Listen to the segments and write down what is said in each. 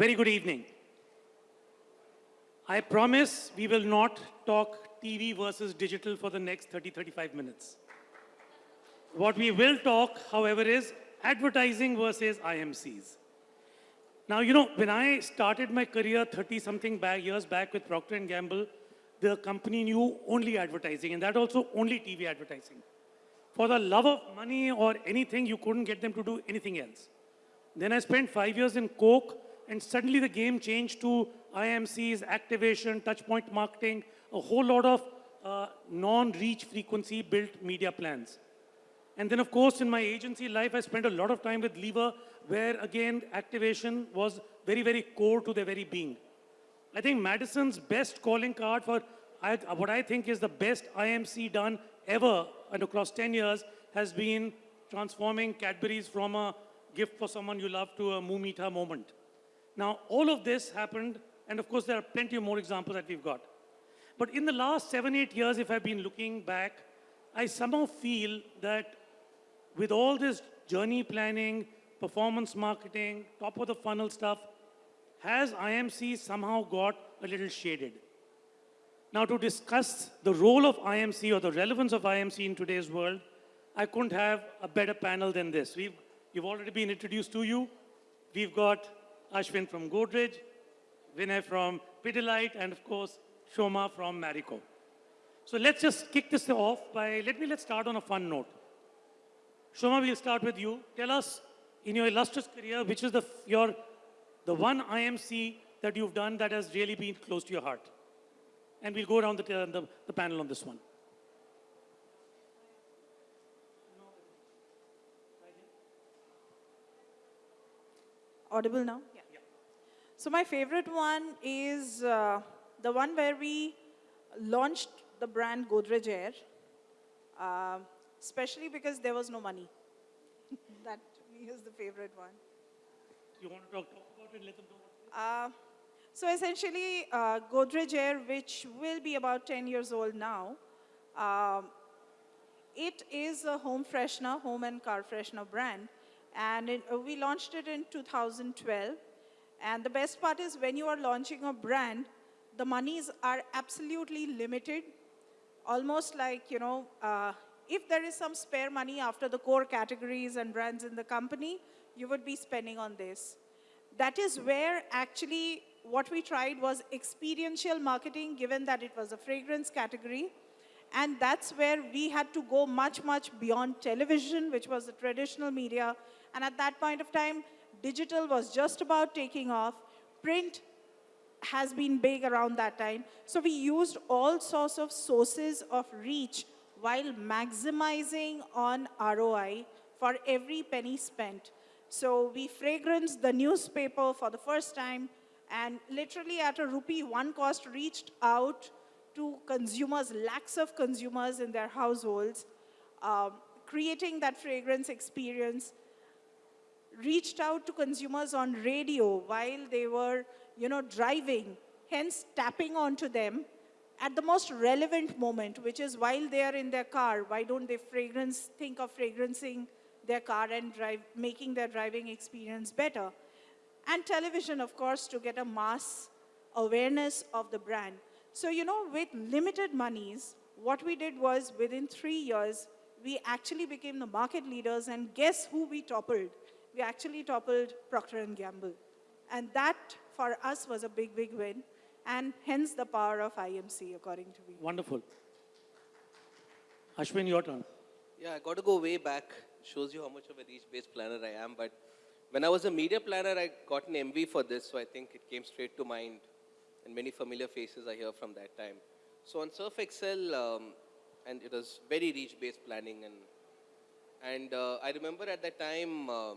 Very good evening. I promise we will not talk TV versus digital for the next 30, 35 minutes. What we will talk, however, is advertising versus IMCs. Now, you know, when I started my career 30 something back, years back with Procter & Gamble, the company knew only advertising and that also only TV advertising. For the love of money or anything, you couldn't get them to do anything else. Then I spent five years in Coke and suddenly the game changed to IMCs, activation, touchpoint marketing, a whole lot of uh, non-reach frequency built media plans. And then of course in my agency life, I spent a lot of time with Lever where again activation was very, very core to their very being. I think Madison's best calling card for I, what I think is the best IMC done ever and across 10 years has been transforming Cadbury's from a gift for someone you love to a Mumita moment. Now, all of this happened, and of course, there are plenty of more examples that we've got. But in the last seven, eight years, if I've been looking back, I somehow feel that with all this journey planning, performance marketing, top of the funnel stuff, has IMC somehow got a little shaded? Now, to discuss the role of IMC or the relevance of IMC in today's world, I couldn't have a better panel than this. We've, you've already been introduced to you. We've got Ashwin from Godrej, Vinay from Pidilite, and of course, Shoma from Marico. So let's just kick this off by, let me, let's start on a fun note. Shoma, we'll start with you. Tell us, in your illustrious career, which is the, your, the one IMC that you've done that has really been close to your heart? And we'll go around the, uh, the, the panel on this one. Audible now? So my favorite one is uh, the one where we launched the brand Godrej Air, uh, especially because there was no money. that is the favorite one. You want to talk, talk about it, let them know uh, so essentially, uh, Godrej Air, which will be about 10 years old now, um, it is a home freshener, home and car freshener brand. And it, uh, we launched it in 2012. And the best part is when you are launching a brand, the monies are absolutely limited. Almost like, you know, uh, if there is some spare money after the core categories and brands in the company, you would be spending on this. That is where actually what we tried was experiential marketing, given that it was a fragrance category. And that's where we had to go much, much beyond television, which was the traditional media. And at that point of time, digital was just about taking off. Print has been big around that time. So we used all sorts of sources of reach while maximizing on ROI for every penny spent. So we fragranced the newspaper for the first time and literally at a rupee one cost reached out to consumers, lakhs of consumers in their households, um, creating that fragrance experience, reached out to consumers on radio while they were, you know, driving, hence tapping onto them at the most relevant moment, which is while they are in their car, why don't they fragrance, think of fragrancing their car and drive, making their driving experience better? And television, of course, to get a mass awareness of the brand. So, you know, with limited monies, what we did was within three years, we actually became the market leaders and guess who we toppled? We actually toppled Procter & Gamble. And that, for us, was a big, big win. And hence the power of IMC, according to me. Wonderful. Ashwin, your turn. Yeah, I got to go way back. Shows you how much of a reach-based planner I am. But when I was a media planner, I got an Emvie for this, so I think it came straight to mind. And many familiar faces I hear from that time. So on Surf Excel, um, and it was very reach-based planning. And, and uh, I remember at that time, um,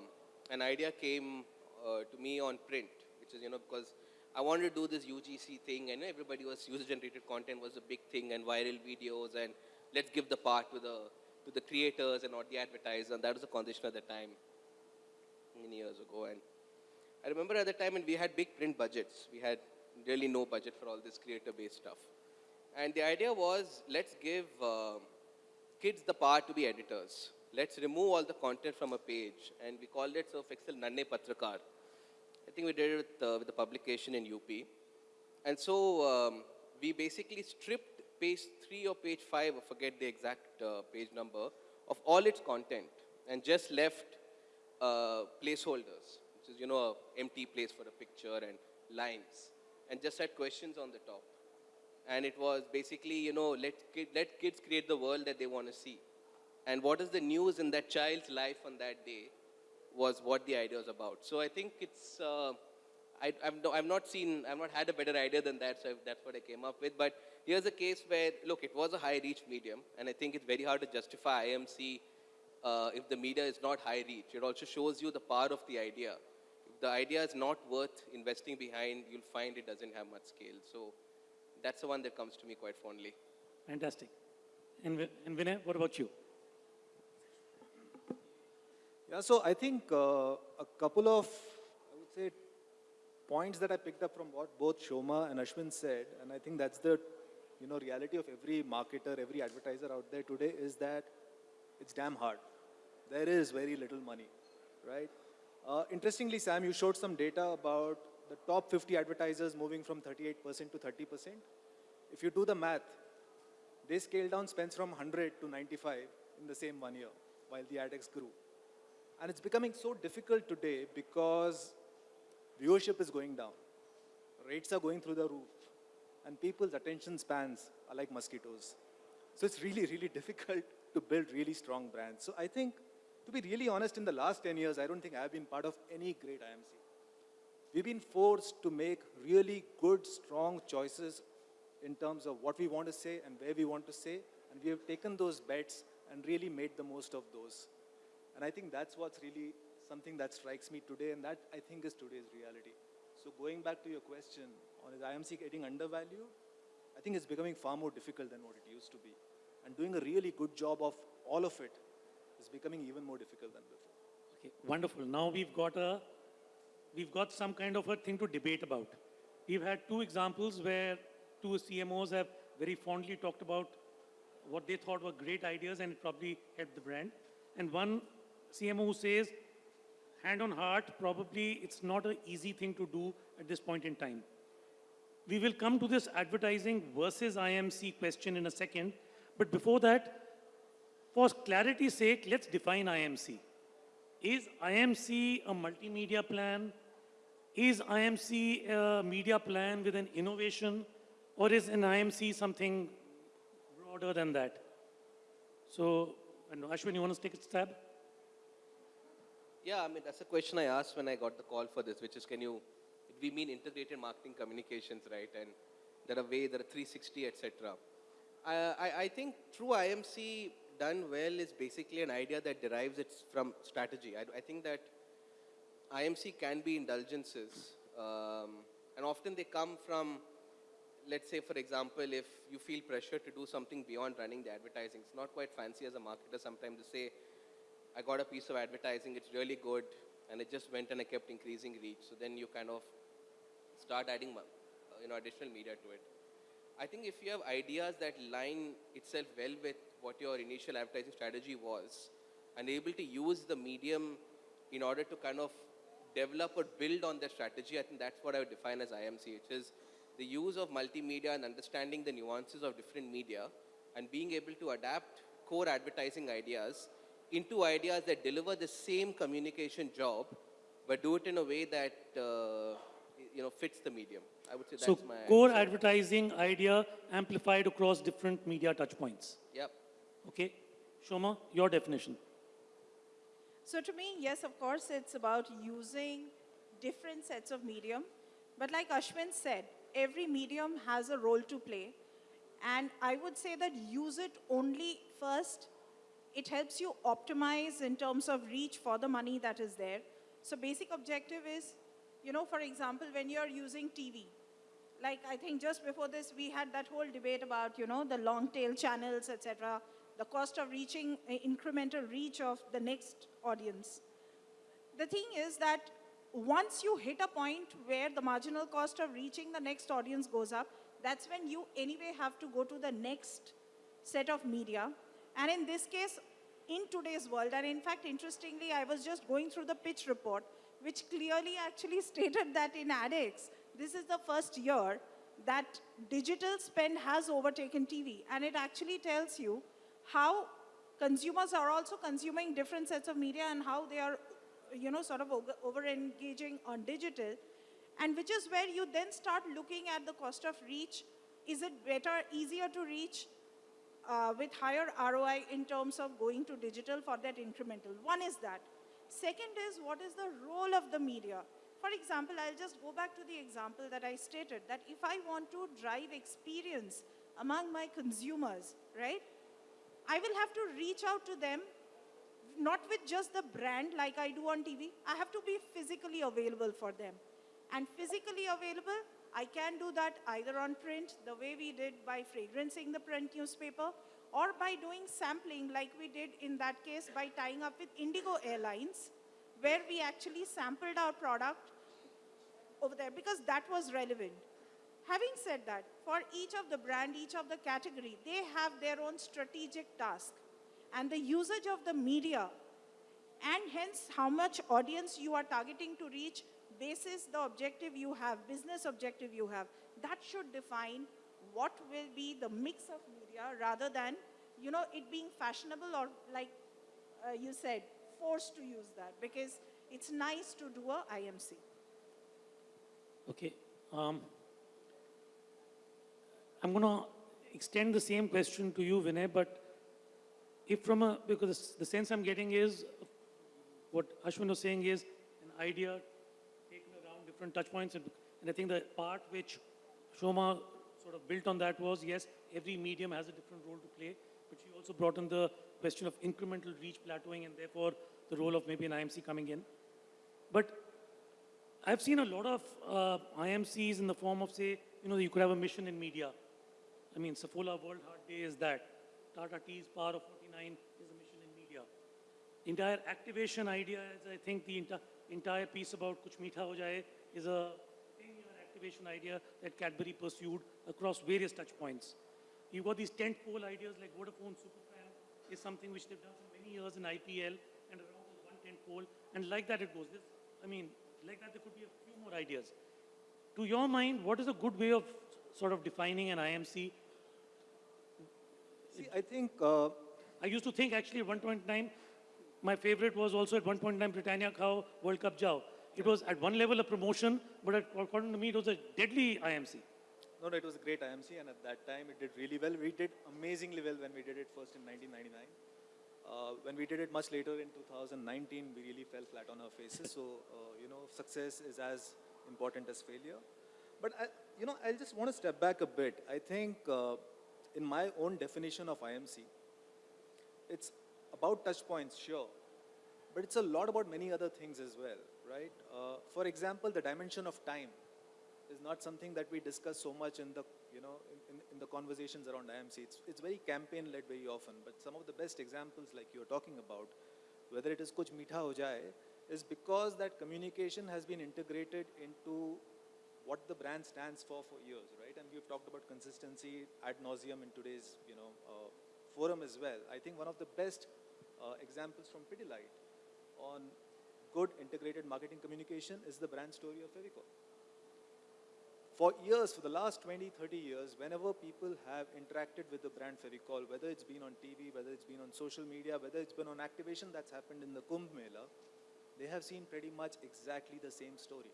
an idea came uh, to me on print, which is, you know, because I wanted to do this UGC thing, and everybody was user-generated content was a big thing, and viral videos, and let's give the part to the to the creators and not the advertisers, and that was the condition at the time, many years ago. And I remember at the time, and we had big print budgets. We had really no budget for all this creator-based stuff. And the idea was, let's give uh, kids the power to be editors. Let's remove all the content from a page, and we called it Surf Excel Nanhe Patrakar I think we did it with, uh, with the publication in UP. And so um, we basically stripped page three or page five, I forget the exact uh, page number, of all its content and just left uh, placeholders, which is, you know, empty place for a picture and lines, and just had questions on the top. And it was basically, you know, let, let kids create the world that they want to see. And what is the news in that child's life on that day was what the idea was about. So I think it's, uh, I, I've, no, I've not seen, I've not had a better idea than that, so that's what I came up with. But here's a case where, look, it was a high reach medium, and I think it's very hard to justify IMC uh, if the media is not high reach. It also shows you the power of the idea. If the idea is not worth investing behind, you'll find it doesn't have much scale. So that's the one that comes to me quite fondly. Fantastic. And, and Vinay, what about you? Yeah, so I think uh, a couple of, I would say, points that I picked up from what both Shoma and Ashwin said, and I think that's the, you know, reality of every marketer, every advertiser out there today is that it's damn hard. There is very little money, right? Uh, interestingly, Sam, you showed some data about the top 50 advertisers moving from 38% to 30%. If you do the math, they scaled down spends from 100 to 95 in the same one year while the ADEX grew. And it's becoming so difficult today because viewership is going down, rates are going through the roof, and people's attention spans are like mosquitoes. So it's really, really difficult to build really strong brands. So I think, to be really honest, in the last 10 years, I don't think I've been part of any great IMC. We've been forced to make really good, strong choices in terms of what we want to say and where we want to say, and we have taken those bets and really made the most of those. And I think that's what's really something that strikes me today, and that I think is today's reality. So going back to your question on is IMC getting undervalued, I think it's becoming far more difficult than what it used to be. And doing a really good job of all of it is becoming even more difficult than before. Okay, wonderful. Now we've got a, we've got some kind of a thing to debate about. We've had two examples where two CMOs have very fondly talked about what they thought were great ideas and it probably helped the brand. And one CMO says, hand on heart, probably it's not an easy thing to do at this point in time. We will come to this advertising versus IMC question in a second. But before that, for clarity's sake, let's define IMC. Is IMC a multimedia plan? Is IMC a media plan with an innovation? Or is an IMC something broader than that? So, Ashwin, you want to take a stab? Yeah, I mean, that's a question I asked when I got the call for this, which is can you, we mean integrated marketing communications, right? And there are way, there are 360, etc. I, I, I think true IMC done well is basically an idea that derives it from strategy. I, I think that IMC can be indulgences, um, and often they come from, let's say, for example, if you feel pressure to do something beyond running the advertising. It's not quite fancy as a marketer sometimes to say, I got a piece of advertising, it's really good, and it just went and I kept increasing reach. So then you kind of start adding, uh, you know, additional media to it. I think if you have ideas that line itself well with what your initial advertising strategy was, and able to use the medium in order to kind of develop or build on their strategy, I think that's what I would define as IMC, which is the use of multimedia and understanding the nuances of different media and being able to adapt core advertising ideas into ideas that deliver the same communication job, but do it in a way that uh, you know fits the medium. I would say that's my core advertising idea amplified across different media touchpoints. Yep. Okay? Shoma, your definition. So to me, yes, of course, it's about using different sets of medium. But like Ashwin said, every medium has a role to play. And I would say that use it only first. It helps you optimize in terms of reach for the money that is there. So basic objective is, you know, for example, when you're using TV, like I think just before this, we had that whole debate about, you know, the long tail channels, etc., the cost of reaching uh, incremental reach of the next audience. The thing is that once you hit a point where the marginal cost of reaching the next audience goes up, that's when you anyway have to go to the next set of media. And in this case, in today's world, and in fact, interestingly, I was just going through the pitch report. which clearly actually stated that in ADEX, this is the first year that digital spend has overtaken TV. And it actually tells you how consumers are also consuming different sets of media and how they are, you know, sort of over engaging on digital. And which is where you then start looking at the cost of reach. Is it better, easier to reach uh, with higher ROI in terms of going to digital for that incremental? One is that. Second is what is the role of the media? For example, I'll just go back to the example that I stated that if I want to drive experience among my consumers, right? I will have to reach out to them not with just the brand like I do on TV. I have to be physically available for them. And physically available, I can do that either on print, the way we did by fragrancing the print newspaper, or by doing sampling like we did in that case by tying up with Indigo Airlines, where we actually sampled our product over there because that was relevant. Having said that, for each of the brand, each of the category, they have their own strategic task. And the usage of the media and hence how much audience you are targeting to reach basis the objective you have, business objective you have, that should define what will be the mix of media rather than, you know, it being fashionable or like uh, you said, forced to use that because it's nice to do a IMC. Okay. Um, I'm going to extend the same question to you, Vinay, but if from a, because the sense I'm getting is, what Ashwin was saying is an idea different touch points. And, and I think the part which Shoma sort of built on that was, yes, every medium has a different role to play, but she also brought in the question of incremental reach plateauing and therefore the role of maybe an IMC coming in. But I've seen a lot of uh, IMCs in the form of, say, you know, you could have a mission in media. I mean, Saffola World Heart Day is that. Tata Tea's Power of 49 is a mission in media. Entire activation idea is, I think, the enti entire piece about Kuch Meetha Ho Jaye is a 10-year activation idea that Cadbury pursued across various touch points. You've got these tent-pole ideas like Vodafone Superfan is something which they've done for many years in IPL and around this one tent-pole. And like that it goes. This, I mean, like that there could be a few more ideas. To your mind, what is a good way of sort of defining an IMC? See, I think uh, I used to think actually at one point in time, my favorite was also at one point in time Britannia Khao World Cup Jao. It was at one level a promotion, but at, according to me, it was a deadly IMC. No, no, it was a great IMC, and at that time it did really well. We did amazingly well when we did it first in 1999. Uh, when we did it much later in 2019, we really fell flat on our faces. So, uh, you know, success is as important as failure. But, I, you know, I just want to step back a bit. I think uh, in my own definition of IMC, it's about touch points, sure, but it's a lot about many other things as well, right? Uh, for example, the dimension of time is not something that we discuss so much in the, you know, in, in, the conversations around IMC. It's, it's very campaign-led very often, but some of the best examples like you're talking about, whether it is Kuch Meetha Ho Jaye, is because that communication has been integrated into what the brand stands for for years, right? And we've talked about consistency ad nauseum in today's, you know, uh, forum as well. I think one of the best uh, examples from Pidilite on good integrated marketing communication is the brand story of Fevicol. For years, for the last 20, 30 years, whenever people have interacted with the brand Fevicol, whether it's been on TV, whether it's been on social media, whether it's been on activation that's happened in the Kumbh Mela, they have seen pretty much exactly the same story.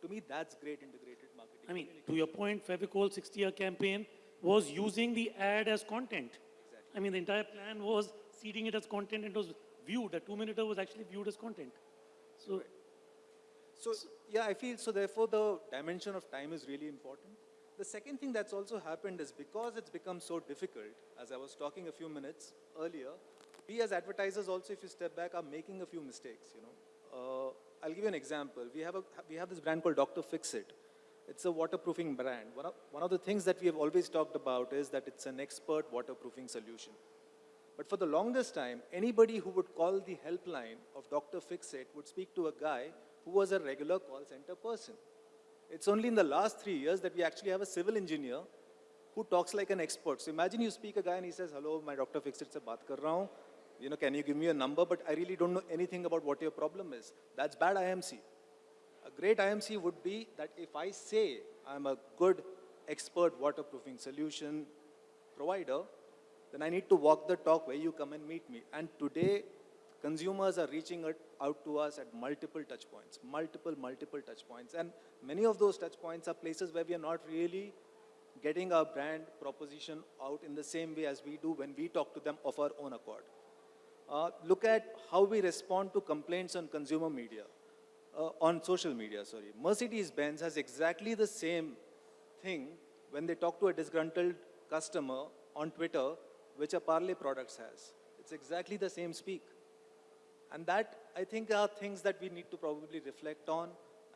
To me, that's great integrated marketing. I mean, to your point, Fevicol 60-year campaign was using the ad as content. Exactly. I mean, the entire plan was seeding it as content and it was viewed. A two-minuter was actually viewed as content. So, So, yeah, I feel so therefore the dimension of time is really important. The second thing that's also happened is because it's become so difficult, as I was talking a few minutes earlier, we as advertisers also, if you step back, are making a few mistakes, you know. Uh, I'll give you an example. We have, a, we have this brand called Dr. Fixit. It's a waterproofing brand. One of, one of the things that we have always talked about is that it's an expert waterproofing solution. But for the longest time, anybody who would call the helpline of Dr. Fixit would speak to a guy who was a regular call center person. It's only in the last three years that we actually have a civil engineer who talks like an expert. So imagine you speak a guy and he says, hello, my Dr. Fixit se baat kar raha. You know, can you give me a number? But I really don't know anything about what your problem is. That's bad IMC. A great IMC would be that if I say I'm a good expert waterproofing solution provider, then I need to walk the talk where you come and meet me. And today, consumers are reaching out- to us at multiple touch points, multiple, multiple touch points. And many of those touch points are places where we are not really getting our brand proposition out in the same way as we do when we talk to them of our own accord. Uh, look at how we respond to complaints on consumer media, uh, on social media, sorry. Mercedes-Benz has exactly the same thing when they talk to a disgruntled customer on Twitter, which a Parle Products has. It's exactly the same speak. And that, I think, are things that we need to probably reflect on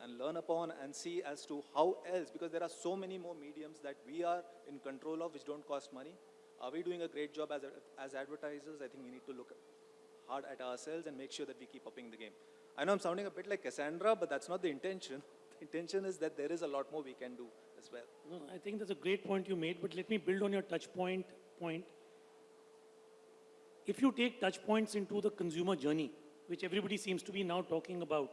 and learn upon and see as to how else, because there are so many more mediums that we are in control of which don't cost money. Are we doing a great job as, as advertisers? I think we need to look hard at ourselves and make sure that we keep upping the game. I know I'm sounding a bit like Cassandra, but that's not the intention. The intention is that there is a lot more we can do as well. No, I think that's a great point you made, but let me build on your touch point point. If you take touch points into the consumer journey, which everybody seems to be now talking about,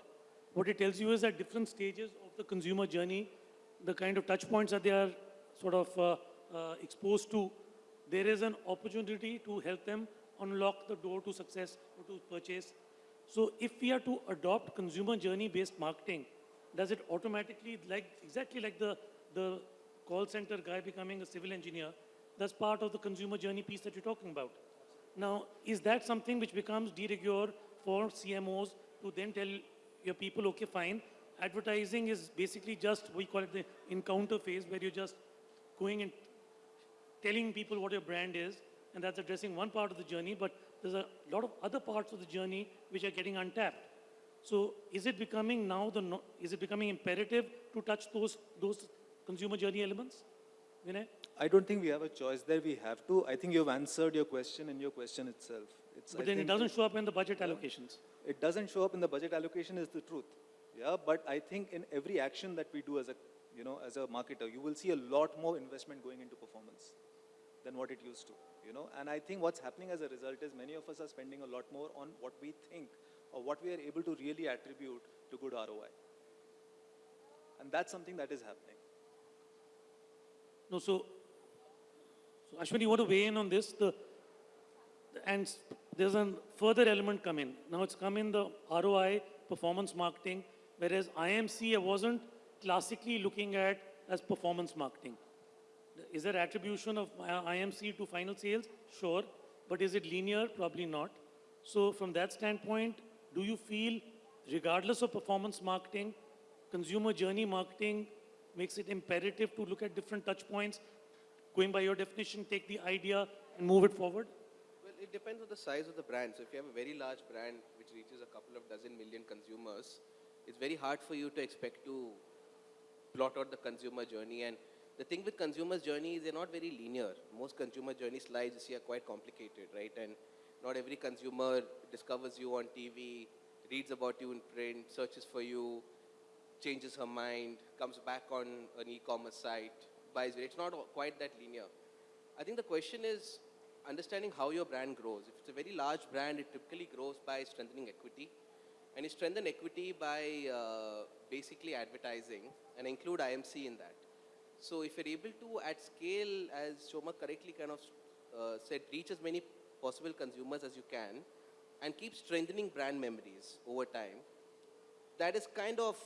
what it tells you is at different stages of the consumer journey, the kind of touch points that they are sort of uh, uh, exposed to, there is an opportunity to help them unlock the door to success or to purchase. So if we are to adopt consumer journey based marketing, does it automatically, like exactly like the, the call center guy becoming a civil engineer, that's part of the consumer journey piece that you're talking about. Now, is that something which becomes de rigueur for CMOs to then tell your people, okay, fine, advertising is basically just, we call it the encounter phase, where you're just going and telling people what your brand is, and that's addressing one part of the journey, but there's a lot of other parts of the journey which are getting untapped. So is it becoming now the, no, is it becoming imperative to touch those, those consumer journey elements? Vinay? I don't think we have a choice there. We have to. I think you've answered your question in your question itself. It's, But I then it doesn't show up in the budget allocations. It doesn't show up in the budget allocation is the truth. Yeah, but I think in every action that we do as a, you know, as a marketer, you will see a lot more investment going into performance than what it used to, you know. And I think what's happening as a result is many of us are spending a lot more on what we think or what we are able to really attribute to good ROI. And that's something that is happening. No, so, so Ashwin, you want to weigh in on this? The, and there's a further element come in. Now it's come in the ROI, performance marketing, whereas IMC I wasn't classically looking at as performance marketing. Is there attribution of uh, IMC to final sales? Sure. But is it linear? Probably not. So from that standpoint, do you feel, regardless of performance marketing, consumer journey marketing makes it imperative to look at different touch points, going by your definition, take the idea and move it forward? Well, it depends on the size of the brand. So if you have a very large brand which reaches a couple of dozen million consumers, it's very hard for you to expect to plot out the consumer journey. And the thing with consumer journey is they're not very linear. Most consumer journey slides you see are quite complicated, right? And not every consumer discovers you on TV, reads about you in print, searches for you, changes her mind, comes back on an e-commerce site, buys it. It's not quite that linear. I think the question is understanding how your brand grows. If it's a very large brand, it typically grows by strengthening equity. And you strengthen equity by uh, basically advertising and include IMC in that. So if you're able to, at scale, as Shoma correctly kind of uh, said, reach as many possible consumers as you can and keep strengthening brand memories over time, that is kind of,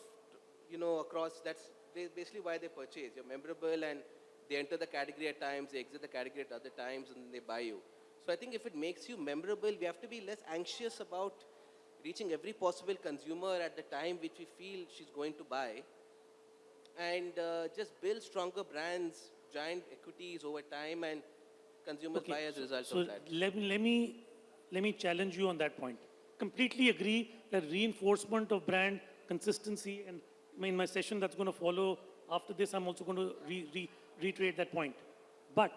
you know, across, that's basically why they purchase. You're memorable and they enter the category at times, they exit the category at other times, and they buy you. So I think if it makes you memorable, we have to be less anxious about reaching every possible consumer at the time which we feel she's going to buy and uh, just build stronger brands, giant equities over time, and consumers buy as a result so of that. Let, me- let, me, let me challenge you on that point. Completely agree that reinforcement of brand consistency, and in my session that's going to follow after this, I'm also going to re, re, reiterate that point. But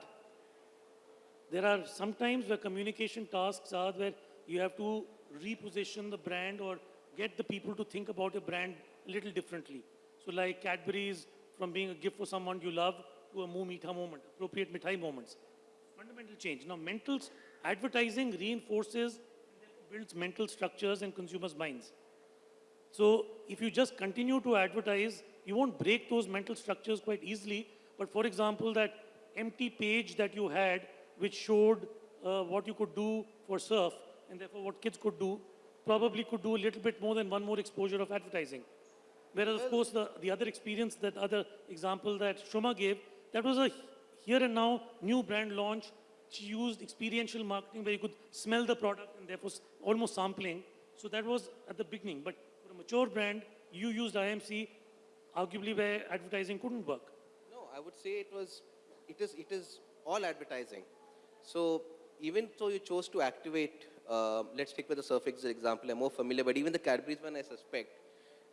there are sometimes where communication tasks are where you have to reposition the brand or get the people to think about your brand a little differently. So like Cadbury's from being a gift for someone you love to a meetha moment, appropriate mithai moments. Fundamental change. Now mentals, advertising reinforces, builds mental structures in consumers' minds. So if you just continue to advertise, you won't break those mental structures quite easily. But for example, that empty page that you had, which showed uh, what you could do for surf, and therefore what kids could do, probably could do a little bit more than one more exposure of advertising. Whereas, of course, the, the other experience, that other example that Shoma gave, that was a here and now new brand launch. She used experiential marketing where you could smell the product and therefore almost sampling. So that was at the beginning. But mature brand, you used IMC, arguably where advertising couldn't work. No, I would say it was, it is, it is all advertising. So even though you chose to activate, uh, let's take with the Surf Excel example, I'm more familiar, but even the Cadbury's one I suspect,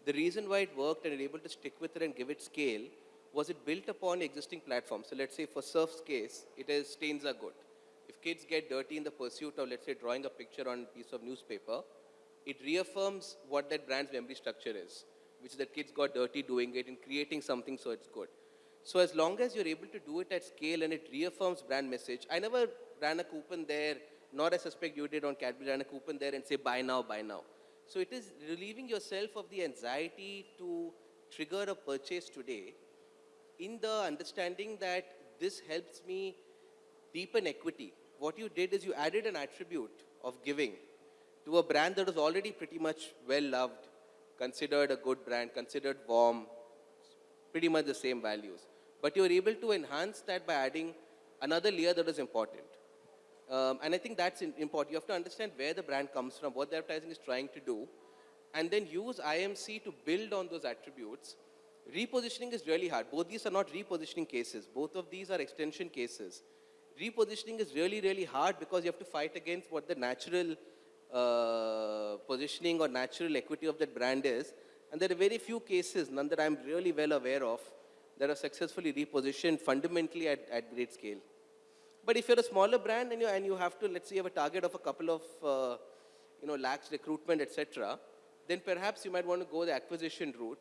the reason why it worked and able to stick with it and give it scale was it built upon existing platforms. So let's say for Surf's case, it is stains are good. If kids get dirty in the pursuit of, let's say, drawing a picture on a piece of newspaper, it reaffirms what that brand's memory structure is, which that kids got dirty doing it and creating something so it's good. So as long as you're able to do it at scale and it reaffirms brand message, I never ran a coupon there, nor I suspect you did on Cadbury, ran a coupon there and say buy now, buy now. So it is relieving yourself of the anxiety to trigger a purchase today in the understanding that this helps me deepen equity. What you did is you added an attribute of giving to a brand that was already pretty much well loved, considered a good brand, considered warm, pretty much the same values. But you're able to enhance that by adding another layer that is important. Um, and I think that's important. You have to understand where the brand comes from, what the advertising is trying to do, and then use IMC to build on those attributes. Repositioning is really hard. Both these are not repositioning cases. Both of these are extension cases. Repositioning is really, really hard because you have to fight against what the natural uh, positioning or natural equity of that brand is. And there are very few cases, none that I'm really well aware of, that are successfully repositioned fundamentally at, at great scale. But if you're a smaller brand and you, and you have to, let's say have a target of a couple of, uh, you know, lakhs recruitment, etc., then perhaps you might want to go the acquisition route,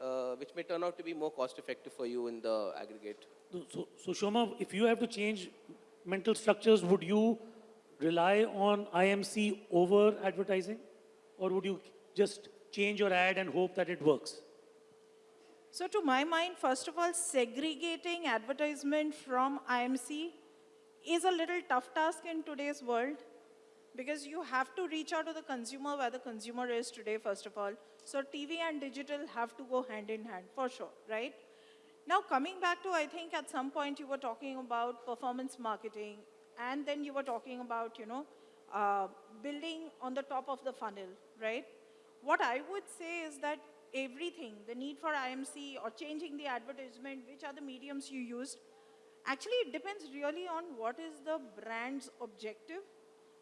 uh, which may turn out to be more cost effective for you in the aggregate. So, so Shoma, if you have to change mental structures, would you rely on IMC over advertising? Or would you just change your ad and hope that it works? So to my mind, first of all, segregating advertisement from IMC is a little tough task in today's world because you have to reach out to the consumer where the consumer is today, first of all. So TV and digital have to go hand in hand, for sure, right? Now, coming back to, I think at some point you were talking about performance marketing, and then you were talking about, you know, uh, building on the top of the funnel, right? What I would say is that everything, the need for IMC or changing the advertisement, which are the mediums you used, actually it depends really on what is the brand's objective.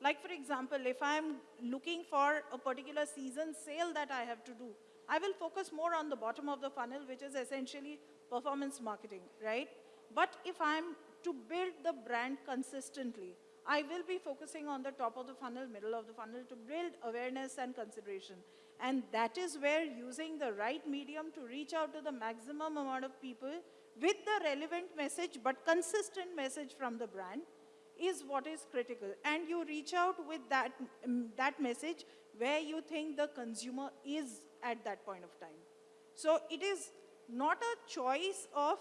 Like for example, if I'm looking for a particular season sale that I have to do, I will focus more on the bottom of the funnel, which is essentially performance marketing, right? But if I'm to build the brand consistently, I will be focusing on the top of the funnel, middle of the funnel to build awareness and consideration. And that is where using the right medium to reach out to the maximum amount of people with the relevant message but consistent message from the brand is what is critical. And you reach out with that, mm, that message where you think the consumer is at that point of time. So it is not a choice of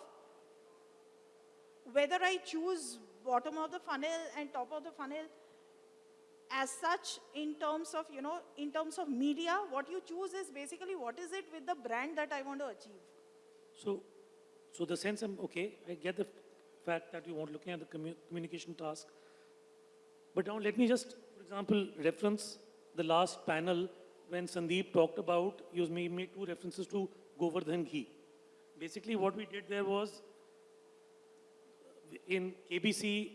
whether I choose bottom of the funnel and top of the funnel as such in terms of, you know, in terms of media, what you choose is basically what is it with the brand that I want to achieve. So, so the sense I'm, okay, I get the fact that you want looking at the commu- communication task. But now let me just, for example, reference the last panel when Sandeep talked about, made, made two references to Govardhan ghee. Basically what we did there was, in KBC,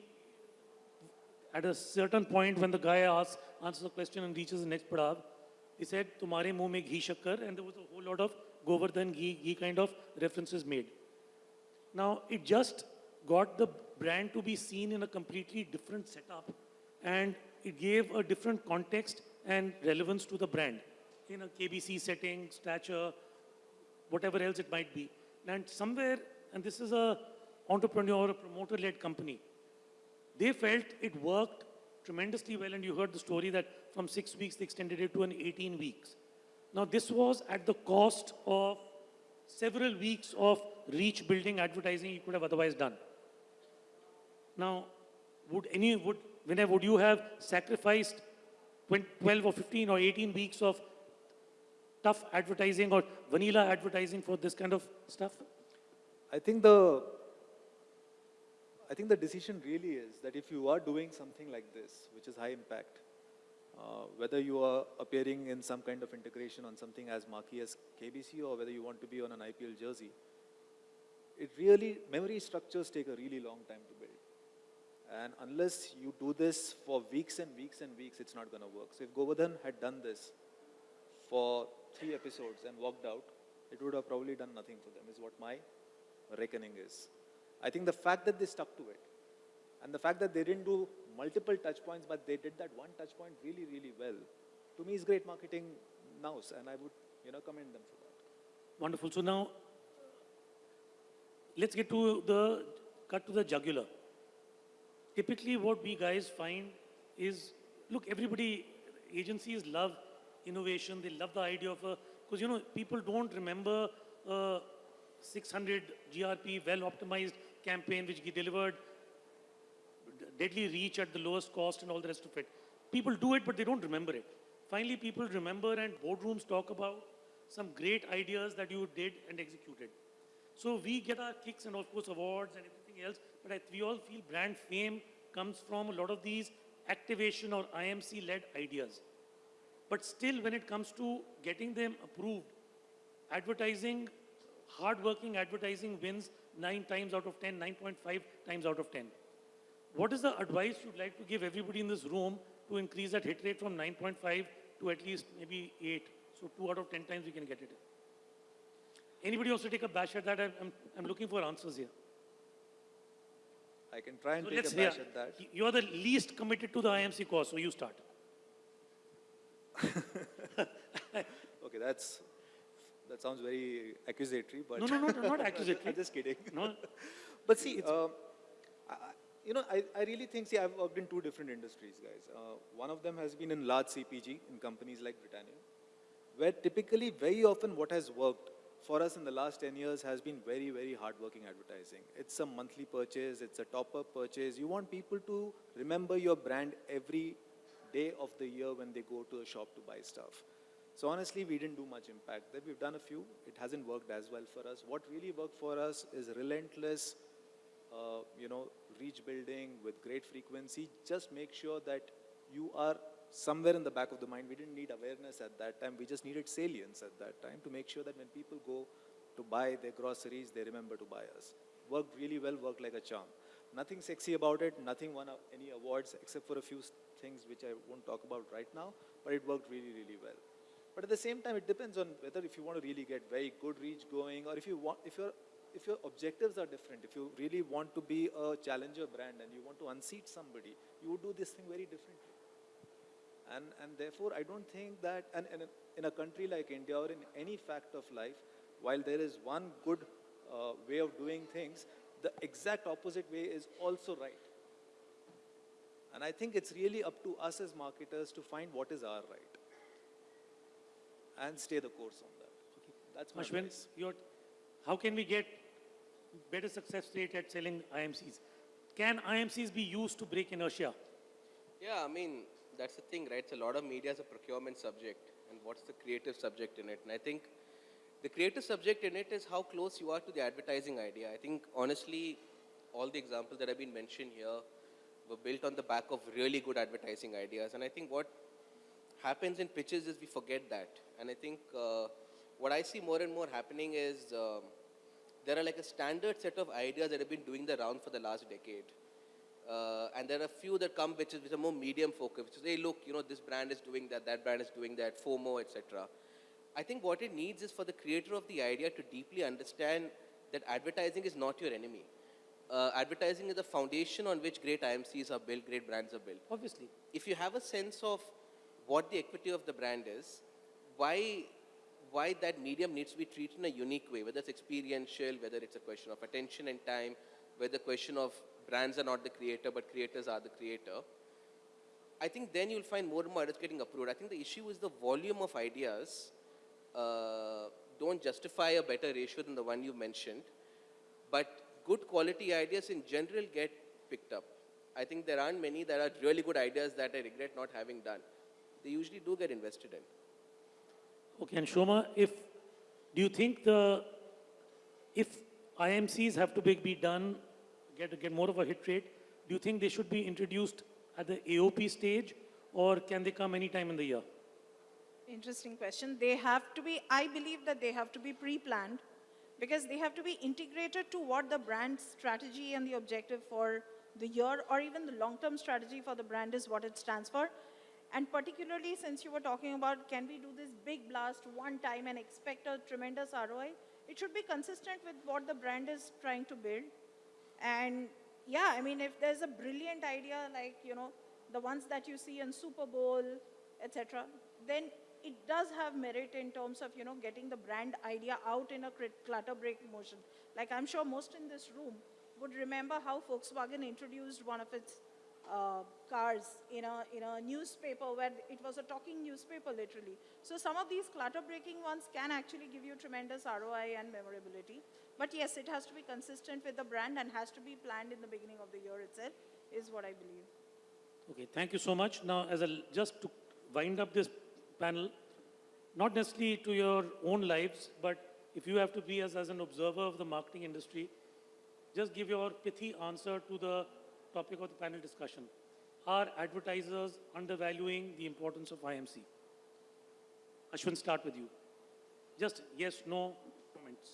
at a certain point when the guy asks, answers the question and reaches the next padav, he said, Tumhare muh ghee shakkar, and there was a whole lot of Govardhan ghee, ghee kind of references made. Now, it just got the brand to be seen in a completely different setup and it gave a different context and relevance to the brand in a KBC setting, stature, whatever else it might be. And somewhere, and this is a entrepreneur, or a promoter-led company, they felt it worked tremendously well and you heard the story that from six weeks they extended it to an 18 weeks. Now, this was at the cost of several weeks of reach building advertising you could have otherwise done. Now, would any, would, whenever would you have sacrificed 12 or 15 or 18 weeks of tough advertising or vanilla advertising for this kind of stuff? I think the I think the decision really is that if you are doing something like this, which is high impact, uh, whether you are appearing in some kind of integration on something as marquee as KBC or whether you want to be on an IPL jersey, it really, memory structures take a really long time to build. And unless you do this for weeks and weeks and weeks, it's not going to work. So if Govardhan had done this for three episodes and walked out, it would have probably done nothing for them, is what my reckoning is. I think the fact that they stuck to it and the fact that they didn't do multiple touch points, but they did that one touch point really, really well, to me is great marketing now, and I would, you know, commend them for that. Wonderful. So now, uh, let's get to the cut to the jugular. Typically, what we guys find is, look, everybody, agencies love innovation. They love the idea of a, because you know, people don't remember uh, a 600 GRP, well-optimized campaign which delivered deadly reach at the lowest cost and all the rest of it. People do it, but they don't remember it. Finally, people remember and boardrooms talk about some great ideas that you did and executed. So we get our kicks and of course awards and everything else, but I, we all feel brand fame comes from a lot of these activation or IMC-led ideas. But still, when it comes to getting them approved, advertising, hard-working advertising wins 9 times out of 10, 9.5 times out of 10. What is the advice you'd like to give everybody in this room to increase that hit rate from 9.5 to at least maybe 8? So 2 out of 10 times we can get it. Anybody wants to take a bash at that? I'm, I'm, I'm looking for answers here. I can try and So take a bash at that. You're the least committed to the IMC cause, so you start. Okay, that's, that sounds very accusatory, but. No, no, no, no, not accusatory. I'm just kidding. No, But see, um, I, you know, I, I really think, see, I've worked in two different industries, guys. Uh, one of them has been in large CPG in companies like Britannia, where typically, very often, what has worked for us in the last 10 years has been very, very hardworking advertising. It's a monthly purchase, it's a top up purchase. You want people to remember your brand every day of the year when they go to a shop to buy stuff. So honestly, we didn't do much impact. We've done a few. It hasn't worked as well for us. What really worked for us is relentless, uh, you know, reach building with great frequency. Just make sure that you are somewhere in the back of the mind. We didn't need awareness at that time. We just needed salience at that time to make sure that when people go to buy their groceries, they remember to buy us. Worked really well, worked like a charm. Nothing sexy about it, nothing won any awards except for a few things which I won't talk about right now, but it worked really, really well. But at the same time, it depends on whether if you want to really get very good reach going or if you want, if your if your objectives are different, if you really want to be a challenger brand and you want to unseat somebody, you would do this thing very differently. And, and therefore, I don't think that, and, and in a country like India or in any fact of life, while there is one good uh, way of doing things, the exact opposite way is also right. And I think it's really up to us as marketers to find what is our right and stay the course on that. Okay. That's my Ashwin, advice. your, how can we get better success rate at selling IMCs? Can IMCs be used to break inertia? Yeah, I mean, that's the thing, right? It's a lot of media is a procurement subject, and what's the creative subject in it? And I think the creative subject in it is how close you are to the advertising idea. I think, honestly, all the examples that have been mentioned here were built on the back of really good advertising ideas. And I think what happens in pitches is we forget that. And I think uh, what I see more and more happening is um, there are like a standard set of ideas that have been doing the round for the last decade. Uh, and there are a few that come which, is, which are more medium focused, which is, hey, look, you know, this brand is doing that, that brand is doing that, FOMO, etc. I think what it needs is for the creator of the idea to deeply understand that advertising is not your enemy. Uh, advertising is the foundation on which great IMCs are built, great brands are built Obviously. if you have a sense of what the equity of the brand is, why, why that medium needs to be treated in a unique way, whether it's experiential, whether it's a question of attention and time, whether the question of brands are not the creator, but creators are the creator. I think then you'll find more and more ideas getting approved. I think the issue is the volume of ideas uh, don't justify a better ratio than the one you mentioned. But good quality ideas in general get picked up. I think there aren't many that are really good ideas that I regret not having done. They usually do get invested in. Okay, and Shoma, if, do you think the, if IMCs have to be, be done, get, get more of a hit rate, do you think they should be introduced at the AOP stage or can they come anytime in the year? Interesting question. They have to be, I believe that they have to be pre-planned because they have to be integrated to what the brand strategy and the objective for the year or even the long-term strategy for the brand is what it stands for. And particularly since you were talking about can we do this big blast one time and expect a tremendous ROI, it should be consistent with what the brand is trying to build. And yeah, I mean, if there's a brilliant idea like, you know, the ones that you see in Super Bowl, etc., then it does have merit in terms of, you know, getting the brand idea out in a clutter break motion. Like I'm sure most in this room would remember how Volkswagen introduced one of its uh, cars in a, in a newspaper where it was a talking newspaper literally. So some of these clutter breaking ones can actually give you tremendous ROI and memorability. But yes, it has to be consistent with the brand and has to be planned in the beginning of the year itself, is what I believe. Okay, thank you so much. Now, as a, just to wind up this panel, not necessarily to your own lives, but if you have to be as, as an observer of the marketing industry, just give your pithy answer to the topic of the panel discussion. Are advertisers undervaluing the importance of IMC? Ashwin, start with you. Just yes, no comments.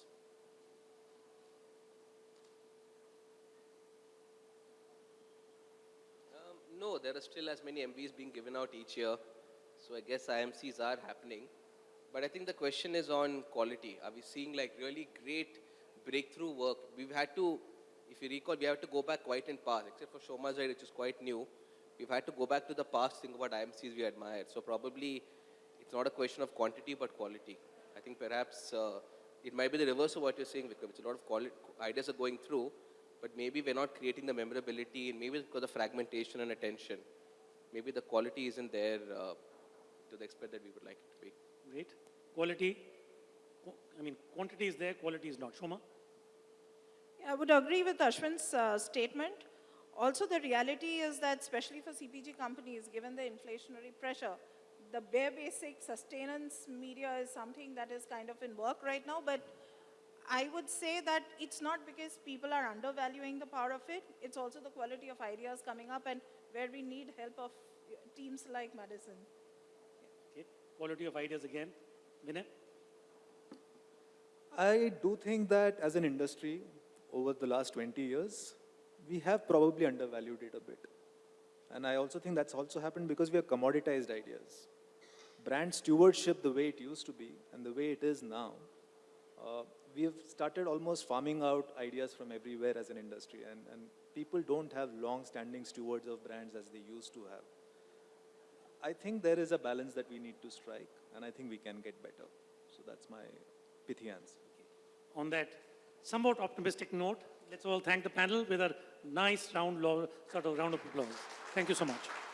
Um, no, there are still as many Emvies being given out each year. So I guess IMCs are happening. But I think the question is on quality. Are we seeing like really great breakthrough work? We've had to, if you recall, we have to go back quite in past, except for Shoma's Ride, which is quite new. We've had to go back to the past, think about IMCs we admired. So probably it's not a question of quantity, but quality. I think perhaps uh, it might be the reverse of what you're saying, Vikram. It's a lot of ideas are going through, but maybe we're not creating the memorability, and maybe because of fragmentation and attention. Maybe the quality isn't there uh, to the extent that we would like it to be. Great. Quality, I mean, quantity is there, quality is not. Shoma? Yeah, I would agree with Ashwin's uh, statement. Also, the reality is that, especially for CPG companies, given the inflationary pressure, the bare basic sustenance media is something that is kind of in work right now. But I would say that it's not because people are undervaluing the power of it, it's also the quality of ideas coming up and where we need help of teams like Madison. Okay. Quality of ideas again. Vinay? I do think that as an industry, over the last 20 years, we have probably undervalued it a bit. And I also think that's also happened because we have commoditized ideas. Brand stewardship, the way it used to be and the way it is now, uh, we have started almost farming out ideas from everywhere as an industry. And, and people don't have long standing stewards of brands as they used to have. I think there is a balance that we need to strike, and I think we can get better. So that's my pithy answer. On that somewhat optimistic note, let's all thank the panel with a nice round, sort of round of applause. Thank you so much.